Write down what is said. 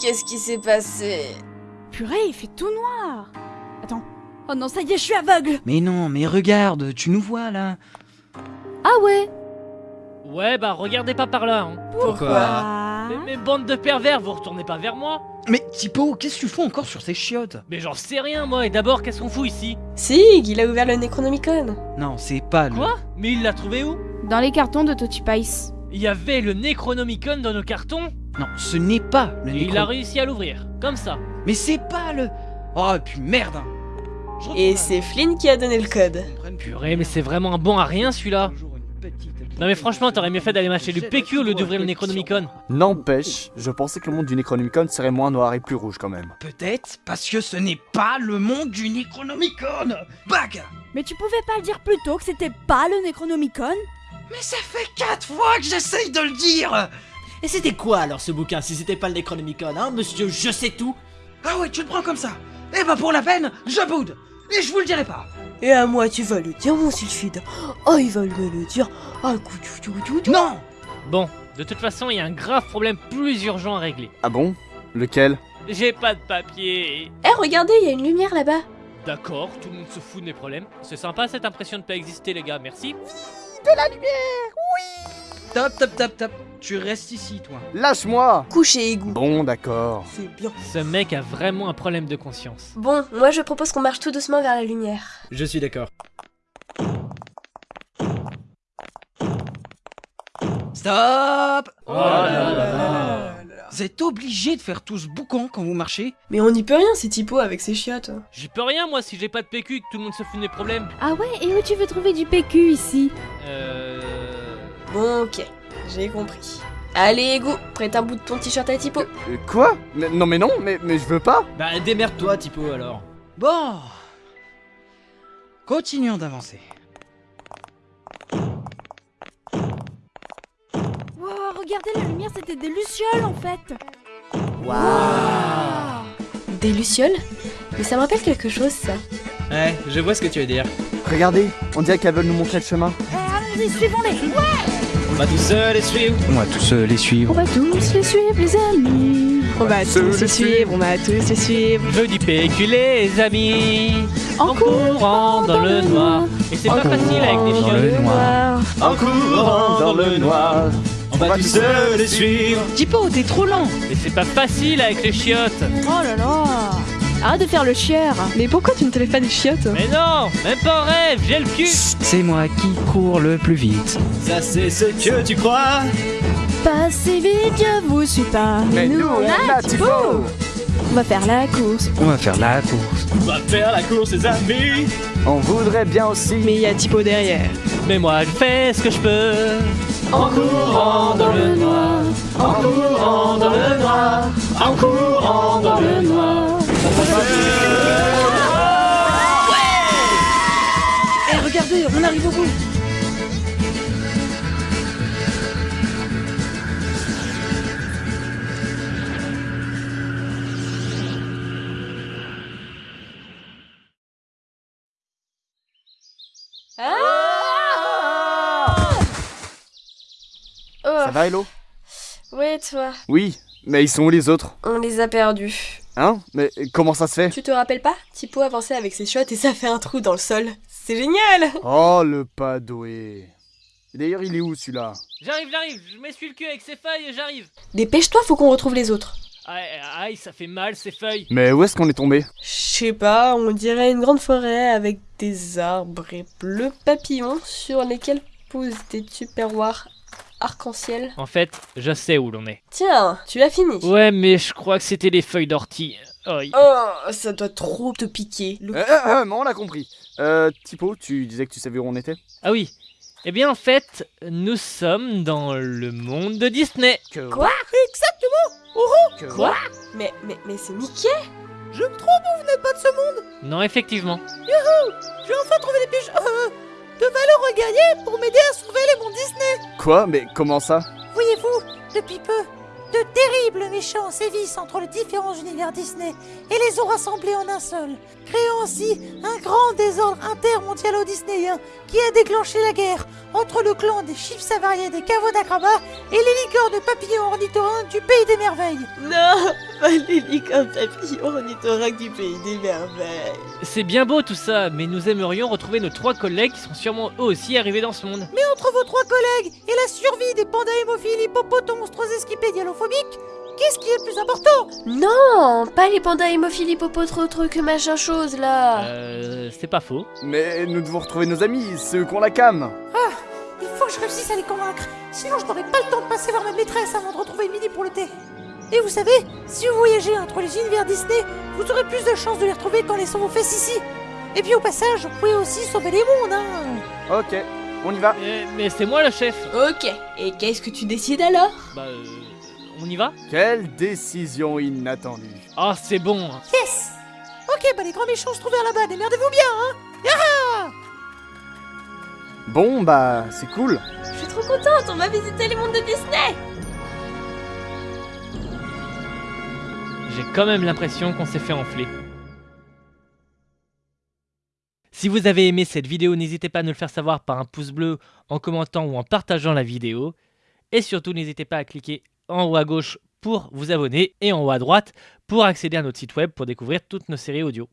qu'est-ce qui s'est passé? Purée, il fait tout noir. Attends. Oh non, ça y est, je suis aveugle. Mais non, mais regarde, tu nous vois là. Ah ouais Ouais, bah regardez pas par là. Hein. Pourquoi? Mais, mais bande de pervers, vous retournez pas vers moi Mais Tipo, qu'est-ce que tu fais encore sur ces chiottes? Mais j'en sais rien moi, et d'abord qu'est-ce qu'on fout ici? Sig, il a ouvert le Necronomicon. Non, c'est pas le. Quoi? Mais il l'a trouvé où? Dans les cartons de Totipice. Il y avait le Necronomicon dans nos cartons Non, ce n'est pas le et il a réussi à l'ouvrir, comme ça. Mais c'est pas le. Oh, et puis merde hein. Et c'est Flynn qui a donné le code. Purée, mais c'est vraiment un bon à rien celui-là. Non mais franchement, t'aurais mieux fait d'aller m'acheter du PQ au lieu d'ouvrir le Necronomicon. N'empêche, je pensais que le monde du Necronomicon serait moins noir et plus rouge quand même. Peut-être parce que ce n'est pas le monde du Necronomicon Bag Mais tu pouvais pas le dire plus tôt que c'était pas le Necronomicon? Mais ça fait quatre fois que j'essaye de le dire Et c'était quoi alors ce bouquin si c'était pas le Necronomicon, hein, monsieur Je sais tout Ah ouais, tu le prends comme ça Eh bah pour la peine, je boude Et je vous le dirai pas Et à moi, tu vas le dire, mon sulfide. Oh, il va me le dire. Ah, coup, tout, tout, tout, tout. Non Bon, de toute façon, il y a un grave problème plus urgent à régler. Ah bon? Lequel? J'ai pas de papier. Eh, regardez, il y a une lumière là-bas. D'accord, tout le monde se fout de mes problèmes. C'est sympa cette impression de pas exister les gars, merci. Top, top, top, top Tu restes ici, toi. Lâche-moi Couché égout. Bon, d'accord. C'est bien. Ce mec a vraiment un problème de conscience. Bon, moi je propose qu'on marche tout doucement vers la lumière. Je suis d'accord. Stop Oh. Vous êtes obligé de faire tout ce boucan quand vous marchez Mais on n'y peut rien, c'est Tipo avec ses chiottes. J'y peux rien moi si j'ai pas de PQ et que tout le monde se fout de mes problèmes. Ah ouais, et où tu veux trouver du PQ ici Euh... Bon, ok, j'ai compris. Allez, égout, prête un bout de ton t-shirt à Tipo. Euh, quoi? Mais- Non mais non, mais, mais je veux pas Bah démerde-toi, Tipo, alors. Bon Continuons d'avancer. Regardez la lumière, c'était des lucioles en fait Des lucioles Mais ça me rappelle quelque chose, ça. Ouais, je vois ce que tu veux dire. Regardez, on dirait qu'elles veulent nous montrer le chemin. Eh, allons-y, suivons-les On va tout seul et suivre. On va tous les suivre. On va tous les suivre, les amis On va tous les suivre, on va tous les suivre. Je dis PQ les amis En courant dans le noir. Et c'est pas facile avec des Dans le chiottes. noir. En courant dans le noir. On va tout seul et suivre. Tipo, t'es trop lent Mais c'est pas facile avec les chiottes. Oh là là Arrête de faire le chieur Mais pourquoi tu ne te lèves pas des chiottes? Mais non, même pas en rêve, j'ai le cul. C'est moi qui cours le plus vite. Ça c'est ce que tu crois. Pas si vite, je vous suis pas Mais nous, on a Tipo On va faire la course On va faire la course. On va faire la course, les amis. On voudrait bien aussi. Mais il y a Tipo derrière. Mais moi je fais ce que je peux. En courant dans le noir. En courant dans le noir. En courant dans le noir. Eh, regardez, on arrive au bout Oh, Ça va, Hello ouais, toi, Oui, mais ils sont où les autres on les a perdus. Hein Mais comment ça se fait Tu te rappelles pas Tipo avançait avec ses chiottes et ça fait un trou dans le sol. C'est génial Oh, le padoué. D'ailleurs, il est où celui-là J'arrive, j'arrive, je m'essuie le cul avec ces feuilles et j'arrive. Dépêche-toi, faut qu'on retrouve les autres. Aïe, aïe, ça fait mal ces feuilles. Mais où est-ce qu'on est tombé Je sais pas, on dirait une grande forêt avec des arbres et bleus papillons sur lesquels poussent des tupperwares arc-en-ciel. En fait, je sais où l'on est. Tiens, tu l'as fini. Ouais, mais je crois que c'était les feuilles d'ortie. Oh, ça doit trop te piquer. Le- euh, euh, euh, mais on l'a compris. Euh, Tipo, tu disais que tu savais où on était? Ah oui. Eh bien, en fait, nous sommes dans le monde de Disney. Que Quoi? Que Quoi? Mais, mais, mais c'est Mickey? Non, effectivement. J'ai enfin trouvé des piges euh, de valeur regagnées pour m'aider à sauver les mondes Disney. Quoi? Mais comment ça? Voyez-vous, depuis peu, de terribles méchants sévissent entre les différents univers Disney et les ont rassemblés en un seul, créant ainsi un grand désordre intermondialo-disneyen qui a déclenché la guerre entre le clan des chiffres avariés des caveaux d'acrobat et les licornes de papillons ornithorynques du pays des merveilles. Non, ornithorynques du pays des merveilles. C'est bien beau tout ça, mais nous aimerions retrouver nos trois collègues qui sont sûrement eux aussi arrivés dans ce monde. Mais entre vos trois collègues et la survie des pandas hémophiles, hippopotames, monstres esquipés dialophobiques, qu'est-ce qui est le plus important? Non, pas les pandas hémophiles hippopotres trucs machin chose là. Euh, c'est pas faux. Mais nous devons retrouver nos amis, ceux qu'on la cam. Il faut que je réussisse à les convaincre, sinon je n'aurai pas le temps de passer voir ma maîtresse avant de retrouver Midi pour le thé. Et vous savez, si vous voyagez entre les univers Disney, vous aurez plus de chances de les retrouver quand les sont vos fesses ici. Et puis au passage, vous pouvez aussi sauver les mondes, hein Ok, on y va. Euh, mais c'est moi le chef. Ok, et qu'est-ce que tu décides alors? Bah, euh, on y va Quelle décision inattendue. Ah, c'est bon. Yes Ok, bah les grands méchants se trouvent vers là-bas, démerdez-vous bien, hein Yaha Bon, bah, c'est cool. Je suis trop contente, on va visiter les mondes de Disney J'ai quand même l'impression qu'on s'est fait enfler. Si vous avez aimé cette vidéo, n'hésitez pas à nous le faire savoir par un pouce bleu, en commentant ou en partageant la vidéo. Et surtout, n'hésitez pas à cliquer en haut à gauche pour vous abonner et en haut à droite pour accéder à notre site web pour découvrir toutes nos séries audio.